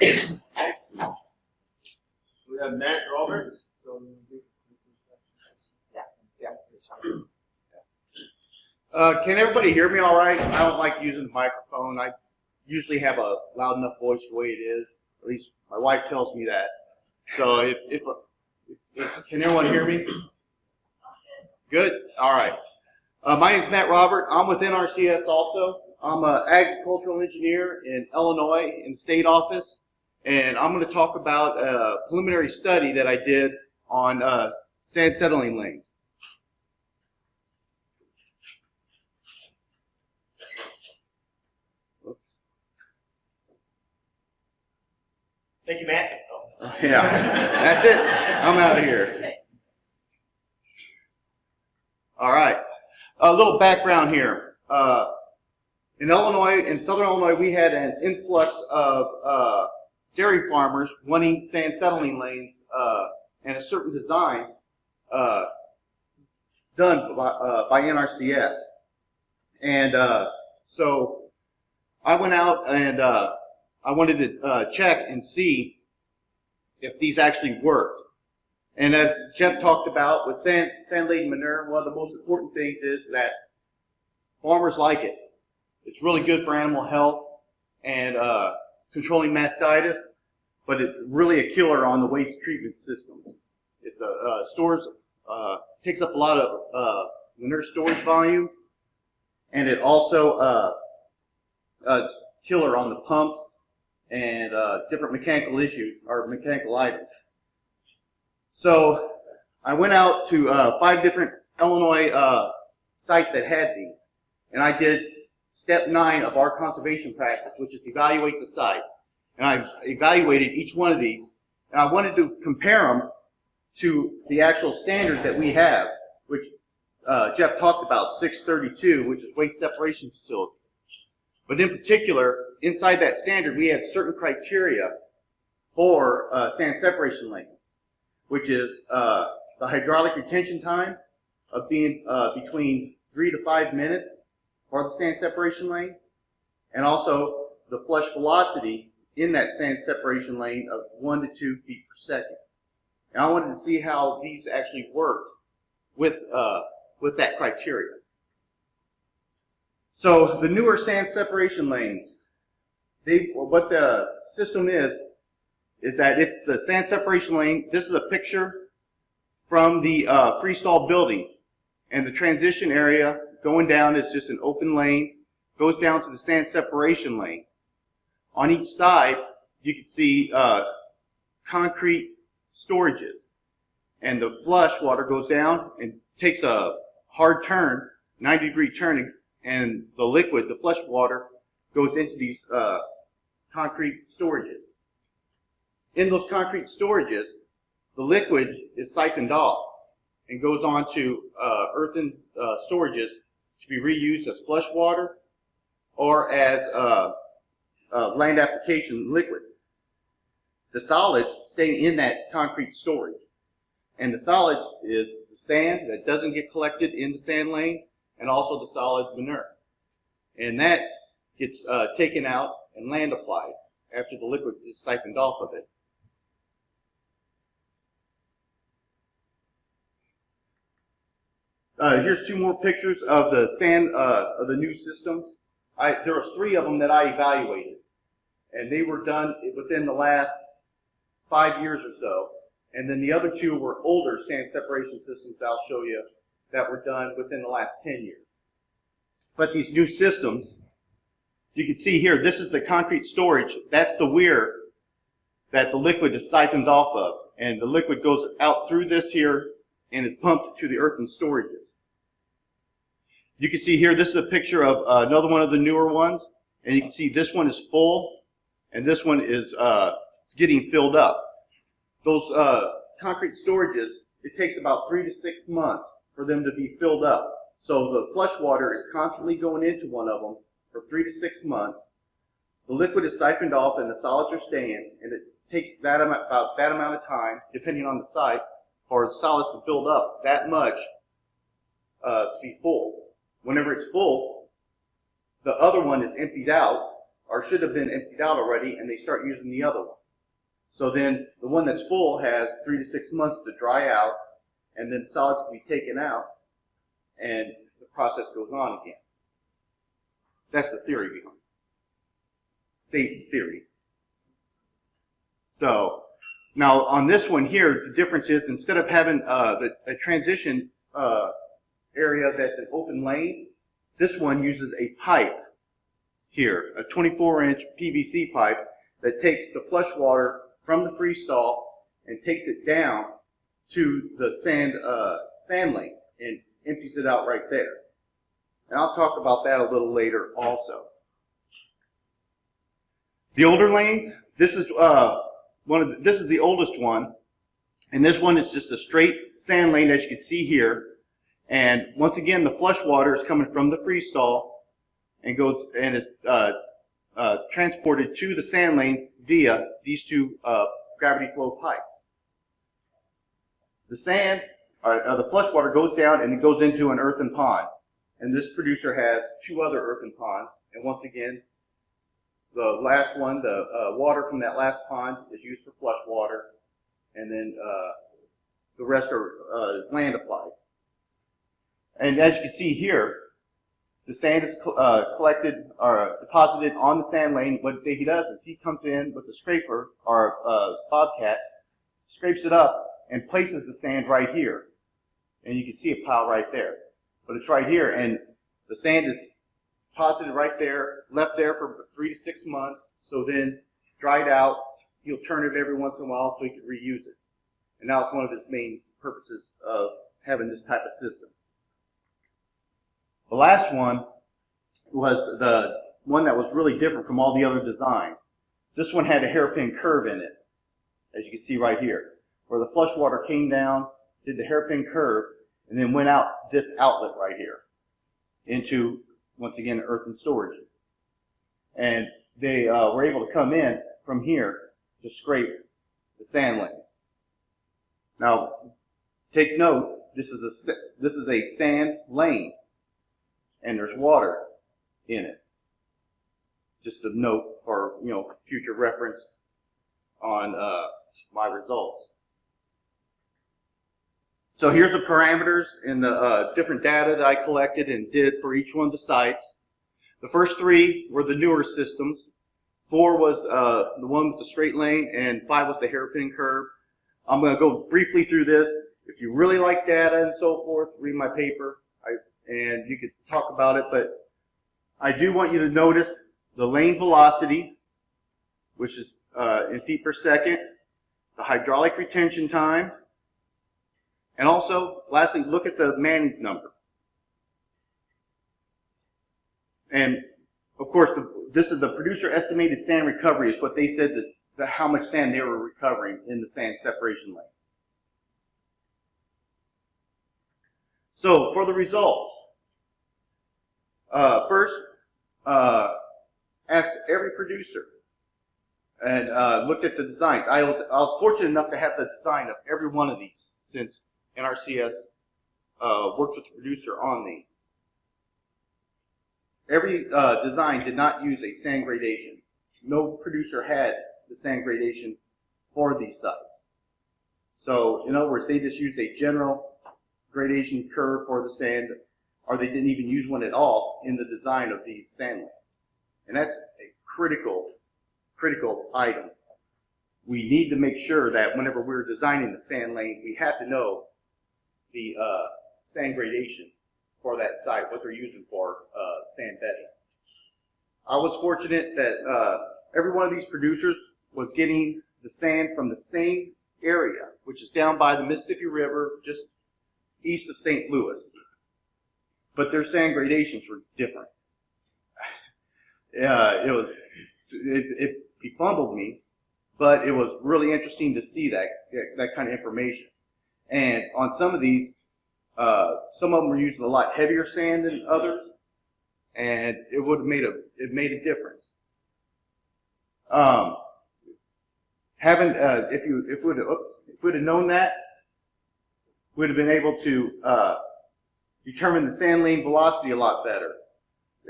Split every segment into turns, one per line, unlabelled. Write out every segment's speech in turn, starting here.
We have Matt Roberts. So
Uh, can everybody hear me all right? I don't like using the microphone. I usually have a loud enough voice the way it is. At least my wife tells me that. So if, if, if can everyone hear me? Good. All right. Uh, my name is Matt Robert. I'm with NRCS also. I'm an agricultural engineer in Illinois in the state office, and I'm going to talk about a preliminary study that I did on uh, sand settling lanes.
Thank you, Matt.
Yeah, that's it. I'm out of here. All right. A little background here. Uh, in Illinois, in southern Illinois, we had an influx of uh, dairy farmers wanting sand settling lanes uh, and a certain design uh, done by, uh, by NRCS. And uh, so I went out and uh, I wanted to uh, check and see if these actually worked. And as Jeff talked about with sand, sand laden manure, one of the most important things is that farmers like it. It's really good for animal health and uh, controlling mastitis, but it's really a killer on the waste treatment system. It uh, stores, uh, takes up a lot of uh, manure storage volume, and it also uh, uh, killer on the pumps and uh, different mechanical issues or mechanical items. So I went out to uh, five different Illinois uh, sites that had these, and I did step nine of our conservation practice, which is evaluate the site. And I've evaluated each one of these, and I wanted to compare them to the actual standard that we have, which uh, Jeff talked about, 632, which is waste separation facility. But in particular, inside that standard, we have certain criteria for uh, sand separation lanes, which is uh, the hydraulic retention time of being uh, between three to five minutes for the sand separation lane, and also the flush velocity in that sand separation lane of one to two feet per second. And I wanted to see how these actually worked with uh, with that criteria. So the newer sand separation lanes, they what the system is is that it's the sand separation lane. This is a picture from the uh, freestall building, and the transition area going down is just an open lane, goes down to the sand separation lane. On each side, you can see uh, concrete storages, and the flush water goes down and takes a hard turn, 90 degree turn, and the liquid, the flush water, goes into these uh, concrete storages. In those concrete storages, the liquid is siphoned off and goes on to uh, earthen uh, storages to be reused as flush water or as uh, uh, land application liquid. The solids stay in that concrete storage. And the solids is the sand that doesn't get collected in the sand lane and also the solid manure. And that gets uh, taken out and land applied after the liquid is siphoned off of it. Uh, here's two more pictures of the sand uh, of the new systems. I, there was three of them that I evaluated, and they were done within the last five years or so. And then the other two were older sand separation systems I'll show you that were done within the last 10 years. But these new systems, you can see here, this is the concrete storage. That's the weir that the liquid is siphoned off of. And the liquid goes out through this here and is pumped to the earthen storages. You can see here, this is a picture of uh, another one of the newer ones. And you can see this one is full and this one is uh, getting filled up. Those uh, concrete storages, it takes about three to six months for them to be filled up. So the flush water is constantly going into one of them for three to six months. The liquid is siphoned off and the solids are staying, and it takes that amount, about that amount of time, depending on the site, for the solids to build up that much uh, to be full. Whenever it's full, the other one is emptied out, or should have been emptied out already, and they start using the other one. So then the one that's full has three to six months to dry out, and then solids can be taken out, and the process goes on again. That's the theory behind it. State theory. So now on this one here, the difference is instead of having uh, the, a transition uh, area that's an open lane, this one uses a pipe here, a 24 inch PVC pipe that takes the flush water from the freestall and takes it down to the sand uh, sand lane and empties it out right there. And I'll talk about that a little later also. The older lanes, this is uh, one of the, this is the oldest one, and this one is just a straight sand lane as you can see here. And once again, the flush water is coming from the freestall and goes and is uh, uh, transported to the sand lane via these two uh, gravity flow pipes. The sand, or, the flush water goes down and it goes into an earthen pond. And this producer has two other earthen ponds. And once again, the last one, the uh, water from that last pond is used for flush water. And then uh, the rest are uh, is land applied. And as you can see here, the sand is uh, collected or deposited on the sand lane. What he does is he comes in with a scraper or a bobcat, scrapes it up, and places the sand right here. And you can see a pile right there. But it's right here, and the sand is deposited right there, left there for three to six months, so then dried out. He'll turn it every once in a while so he can reuse it. And now it's one of his main purposes of having this type of system. The last one was the one that was really different from all the other designs. This one had a hairpin curve in it, as you can see right here, where the flush water came down, did the hairpin curve, and then went out this outlet right here into, once again, earthen storage. And they uh, were able to come in from here to scrape the sand lanes. Now, take note, this is a, this is a sand lane and there's water in it. Just a note for, you know, future reference on uh, my results. So here's the parameters and the uh, different data that I collected and did for each one of the sites. The first three were the newer systems. Four was uh, the one with the straight lane, and five was the hairpin curve. I'm going to go briefly through this. If you really like data and so forth, read my paper and you could talk about it, but I do want you to notice the lane velocity, which is uh, in feet per second, the hydraulic retention time, and also, lastly, look at the Manning's number. And of course, the, this is the producer estimated sand recovery is what they said that, that how much sand they were recovering in the sand separation lane. So for the results, uh, first, uh, asked every producer and uh, looked at the designs. I was, I was, fortunate enough to have the design of every one of these since NRCS uh, worked with the producer on these. Every uh, design did not use a sand gradation. No producer had the sand gradation for these sites. So, in other words, they just used a general gradation curve for the sand or they didn't even use one at all in the design of these sand lanes. And that's a critical, critical item. We need to make sure that whenever we're designing the sand lane, we have to know the uh, sand gradation for that site, what they're using for uh, sand bedding. I was fortunate that uh, every one of these producers was getting the sand from the same area, which is down by the Mississippi River, just east of St. Louis but their sand gradations were different. Uh, it was, it, it befumbled me, but it was really interesting to see that, that kind of information. And on some of these, uh, some of them were using a lot heavier sand than others, and it would have made a, it made a difference. Um, having, uh, if you, if we'd have, if we'd have known that, we'd have been able to, uh, determine the sand lane velocity a lot better.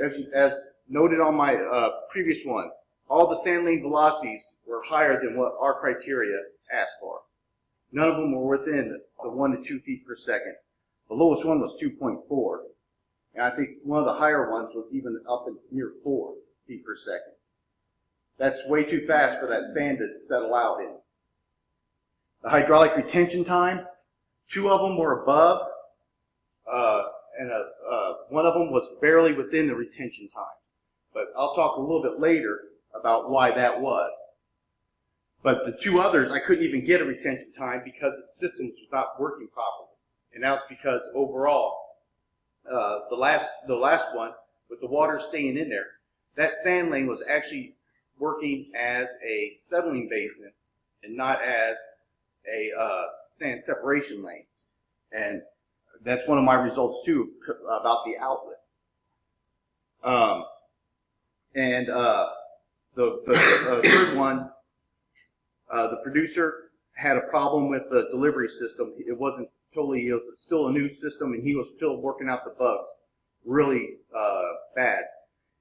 As, as noted on my uh, previous one, all the sand lane velocities were higher than what our criteria asked for. None of them were within the one to two feet per second. The lowest one was 2.4. And I think one of the higher ones was even up in near four feet per second. That's way too fast for that sand to settle out in. The hydraulic retention time, two of them were above, uh, and uh uh, one of them was barely within the retention times. But I'll talk a little bit later about why that was. But the two others, I couldn't even get a retention time because the system was not working properly. And that's because overall, uh, the last the last one with the water staying in there, that sand lane was actually working as a settling basin and not as a uh, sand separation lane. And that's one of my results too about the outlet. Um, and uh, the, the third one, uh, the producer had a problem with the delivery system. It wasn't totally, it was still a new system, and he was still working out the bugs really uh, bad.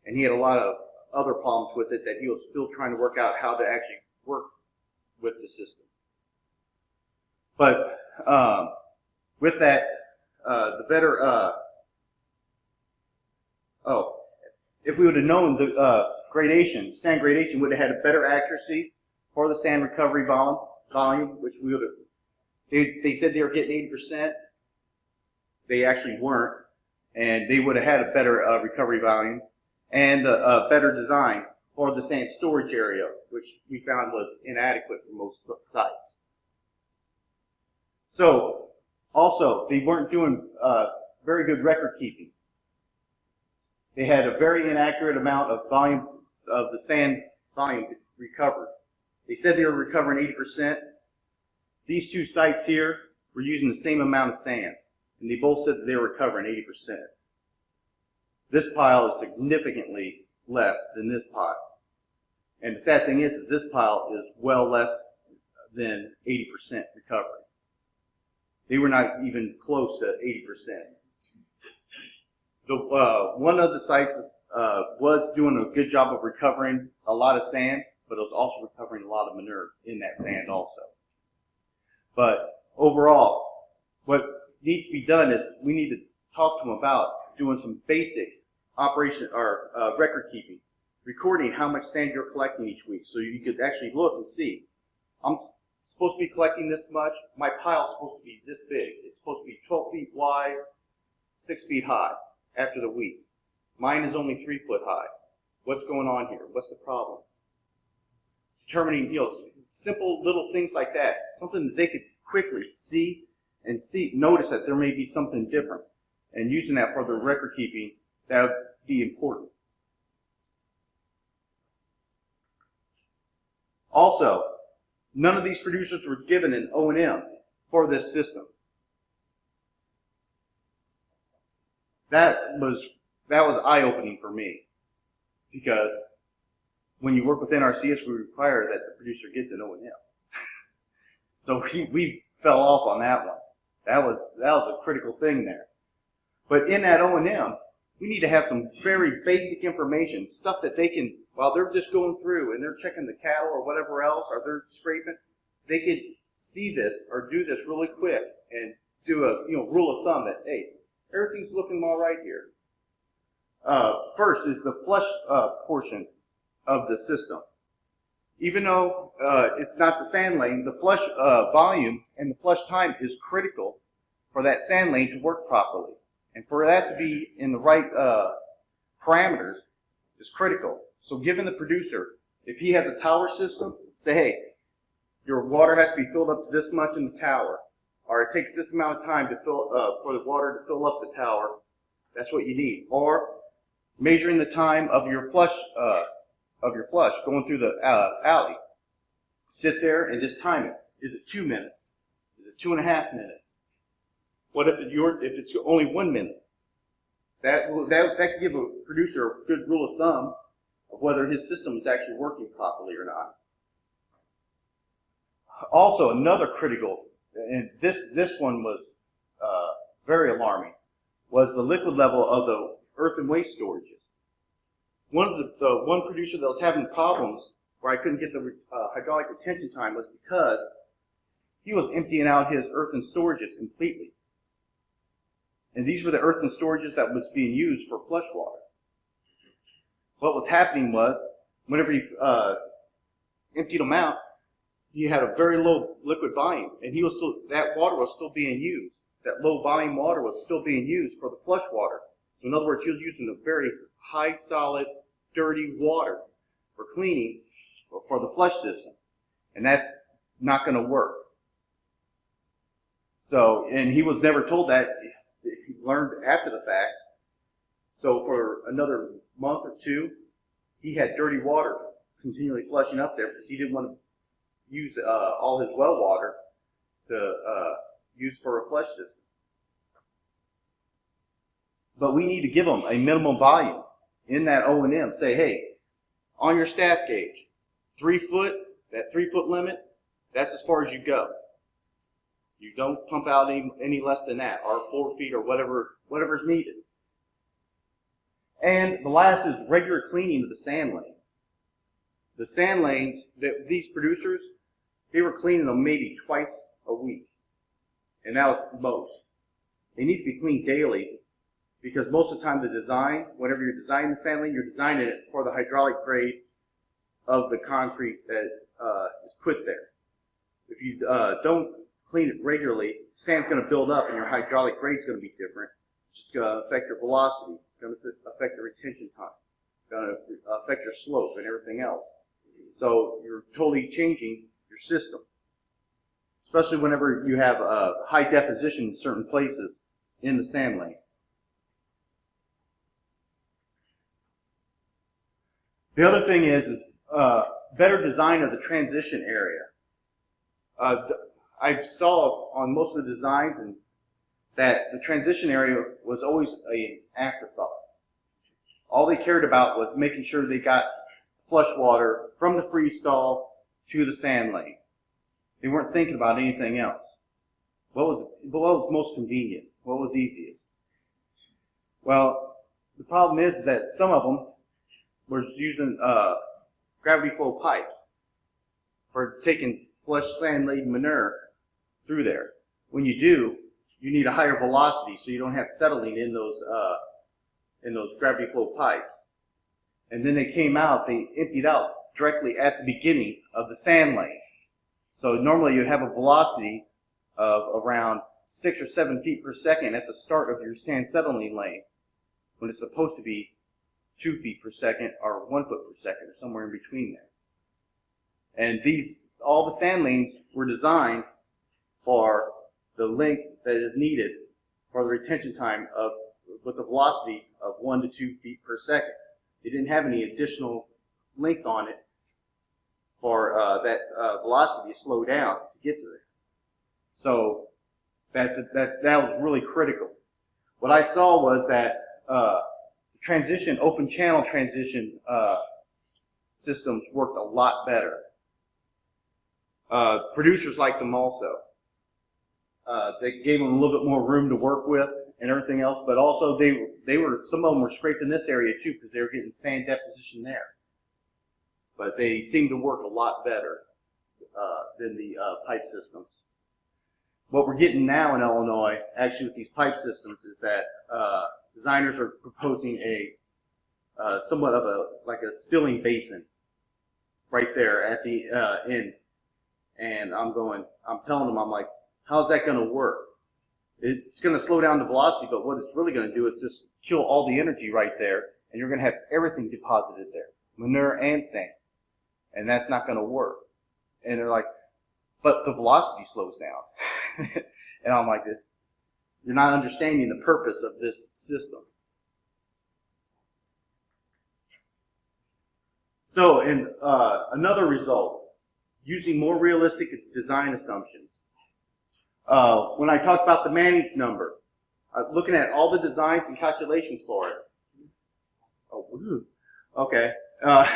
And he had a lot of other problems with it that he was still trying to work out how to actually work with the system. But um, with that, uh, the better. Uh, oh, if we would have known the uh, gradation, sand gradation would have had a better accuracy for the sand recovery volume, volume which we would have. They, they said they were getting 80%. They actually weren't, and they would have had a better uh, recovery volume and a, a better design for the sand storage area, which we found was inadequate for most sites. So, also, they weren't doing uh, very good record keeping. They had a very inaccurate amount of volume of the sand volume recovered. They said they were recovering 80%. These two sites here were using the same amount of sand, and they both said that they were recovering 80%. This pile is significantly less than this pile. And the sad thing is, is this pile is well less than 80% recovery. They were not even close to 80%. The, uh, one of the sites uh, was doing a good job of recovering a lot of sand, but it was also recovering a lot of manure in that sand also. But overall, what needs to be done is we need to talk to them about doing some basic operation or uh, record keeping, recording how much sand you're collecting each week, so you could actually look and see. I'm supposed to be collecting this much. My pile's supposed to be this big. It's supposed to be 12 feet wide, six feet high after the week. Mine is only three foot high. What's going on here? What's the problem? Determining, you know, simple little things like that, something that they could quickly see and see, notice that there may be something different, and using that for their record keeping, that would be important. Also, none of these producers were given an O&M for this system. That was that was eye-opening for me because when you work with NRCS, we require that the producer gets an O&M. so we, we fell off on that one. That was that was a critical thing there. But in that O&M, we need to have some very basic information, stuff that they can, while they're just going through and they're checking the cattle or whatever else, or they're scraping, they could see this or do this really quick and do a you know rule of thumb that hey, everything's looking all right here. Uh, first is the flush uh, portion of the system. Even though uh, it's not the sand lane, the flush uh, volume and the flush time is critical for that sand lane to work properly. And for that to be in the right uh, parameters is critical. So given the producer, if he has a tower system, say, hey, your water has to be filled up to this much in the tower, or it takes this amount of time to fill uh, for the water to fill up the tower. That's what you need. Or measuring the time of your flush uh, of your flush going through the uh, alley. Sit there and just time it. Is it two minutes? Is it two and a half minutes? What if your, if it's only one minute? That will, that that could give a producer a good rule of thumb of whether his system is actually working properly or not. Also, another critical, and this this one was uh, very alarming, was the liquid level of the earth and waste storages. one of the, the one producer that was having problems where I couldn't get the uh, hydraulic retention time was because he was emptying out his earthen storages completely. And these were the earthen storages that was being used for flush water. What was happening was, whenever he uh, emptied them out, he had a very low liquid volume, and he was still that water was still being used. That low volume water was still being used for the flush water. So in other words, he was using a very high solid, dirty water for cleaning for the flush system, and that's not going to work. So, and he was never told that. Learned after the fact. So for another month or two, he had dirty water continually flushing up there because he didn't want to use uh, all his well water to uh, use for a flush system. But we need to give them a minimum volume in that O and M. Say, hey, on your staff gauge, three foot, that three foot limit, that's as far as you go. You don't pump out any, any less than that, or four feet, or whatever whatever's needed. And the last is regular cleaning of the sand lane. The sand lanes, that these producers, they were cleaning them maybe twice a week. And that was most. They need to be cleaned daily because most of the time the design, whenever you're designing the sand lane, you're designing it for the hydraulic grade of the concrete that uh, is put there. If you uh, don't clean it regularly, sand's going to build up and your hydraulic grade's going to be different. It's going to affect your velocity, it's going to affect your retention time, it's going to affect your slope and everything else. So you're totally changing your system, especially whenever you have uh, high deposition in certain places in the sand lane. The other thing is, is uh, better design of the transition area. Uh, I saw on most of the designs and that the transition area was always an afterthought. All they cared about was making sure they got flush water from the freestall to the sand lane. They weren't thinking about anything else. What was, what was most convenient? What was easiest? Well, the problem is, that some of them were using uh, gravity flow pipes for taking flush sand laden manure through there. When you do, you need a higher velocity so you don't have settling in those uh, in those gravity flow pipes. And then they came out, they emptied out directly at the beginning of the sand lane. So normally you'd have a velocity of around six or seven feet per second at the start of your sand settling lane when it's supposed to be two feet per second or one foot per second or somewhere in between there. And these, all the sand lanes were designed for the length that is needed for the retention time of, with a velocity of one to two feet per second. They didn't have any additional length on it for uh, that uh, velocity to slow down to get to there. So that's a, that that was really critical. What I saw was that uh, transition, open channel transition uh, systems worked a lot better. Uh, producers liked them also. Uh, they gave them a little bit more room to work with and everything else, but also they they were some of them were scraped in this area too because they were getting sand deposition there. But they seemed to work a lot better uh, than the uh, pipe systems. What we're getting now in Illinois, actually with these pipe systems, is that uh, designers are proposing a uh, somewhat of a like a stilling basin right there at the uh, end. And I'm going, I'm telling them, I'm like, how's that going to work? It's going to slow down the velocity, but what it's really going to do is just kill all the energy right there, and you're going to have everything deposited there, manure and sand, and that's not going to work. And they're like, but the velocity slows down, and I'm like, you're not understanding the purpose of this system. So, in uh, another result, using more realistic design assumptions. Uh, when I talked about the Manning's number, uh, looking at all the designs and calculations for it. Oh, woo. okay. Uh,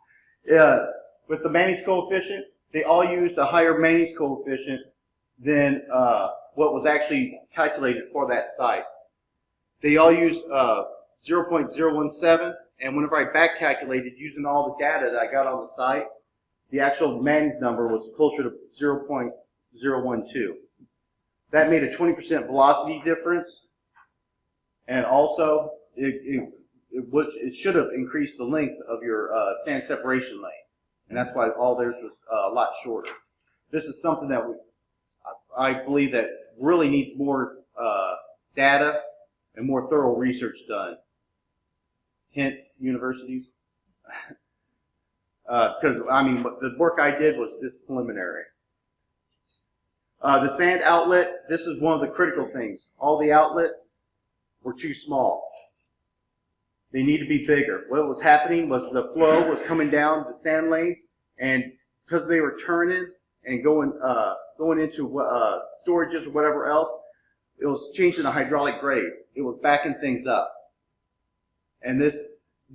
yeah, with the Manning's coefficient, they all used a higher Manning's coefficient than uh, what was actually calculated for that site. They all used uh, 0.017, and whenever I back calculated using all the data that I got on the site, the actual Manning's number was closer to 0.012. That made a 20% velocity difference, and also it, it, it, it should have increased the length of your uh, sand separation lane, and that's why all theirs was uh, a lot shorter. This is something that we, I believe that really needs more uh, data and more thorough research done. Hint, universities. Because, I mean, the work I did was just preliminary. Uh, the sand outlet, this is one of the critical things. All the outlets were too small. They need to be bigger. What was happening was the flow was coming down the sand lanes, and because they were turning and going uh, going into uh, storages or whatever else, it was changing the hydraulic grade. It was backing things up. And this,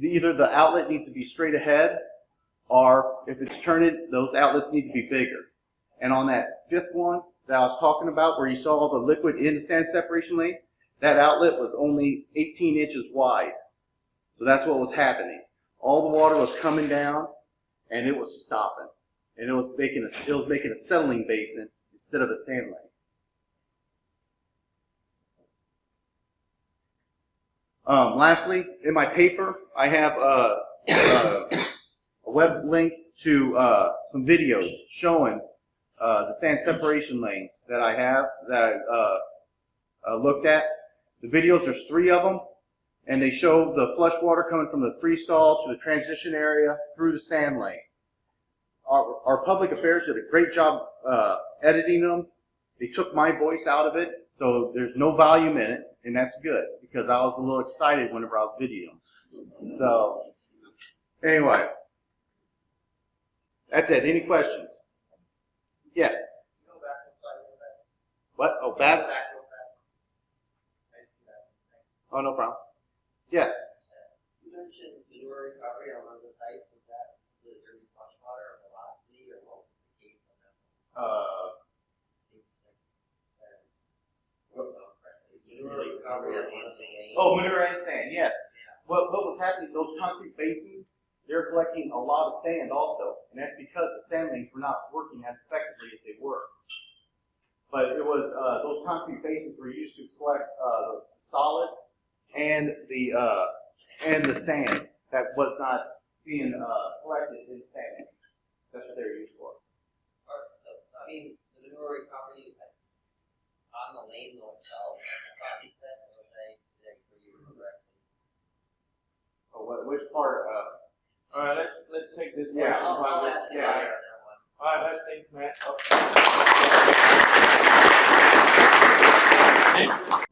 either the outlet needs to be straight ahead, or if it's turning, those outlets need to be bigger. And on that fifth one that I was talking about, where you saw all the liquid in the sand separation lane, that outlet was only 18 inches wide. So that's what was happening. All the water was coming down, and it was stopping, and it was making a, it was making a settling basin instead of a sand lane. Um, lastly, in my paper, I have uh, uh, a web link to uh, some videos showing uh, the sand separation lanes that I have that uh, uh, looked at. The videos, there's three of them, and they show the flush water coming from the freestall to the transition area through the sand lane. Our, our public affairs did a great job uh, editing them. They took my voice out of it, so there's no volume in it, and that's good because I was a little excited whenever I was videoing. So, anyway, that's it. Any questions? Yes.
Go back one slide, go back.
What? Oh, bad?
Back real fast. Nice to do that. Thanks.
Oh, no problem. Yes.
You mentioned manure recovery on one of the sites, was that the dirty flush water or velocity, or what was the case on that?
Uh,
Manure recovery on one of the lanes.
oh, manure and sand. Yes. What what was happening? Those concrete basins, they're collecting a lot of sand also, and that's because the sand lanes were not working as effectively as they were. But it was uh, those concrete basins were used to collect uh, the solid and the uh, and the sand that was not being uh, collected in the sand. lanes. That's what they were used for.
Or, so, I mean, the manure recovery, on the lane itself, I thought you said, I was saying, that for you correctly.
Oh, what, which part? Uh,
all right, let's let's take this
yeah.
I'll, I'll
yeah.
yeah. All right,
all right let's thank Matt. Okay.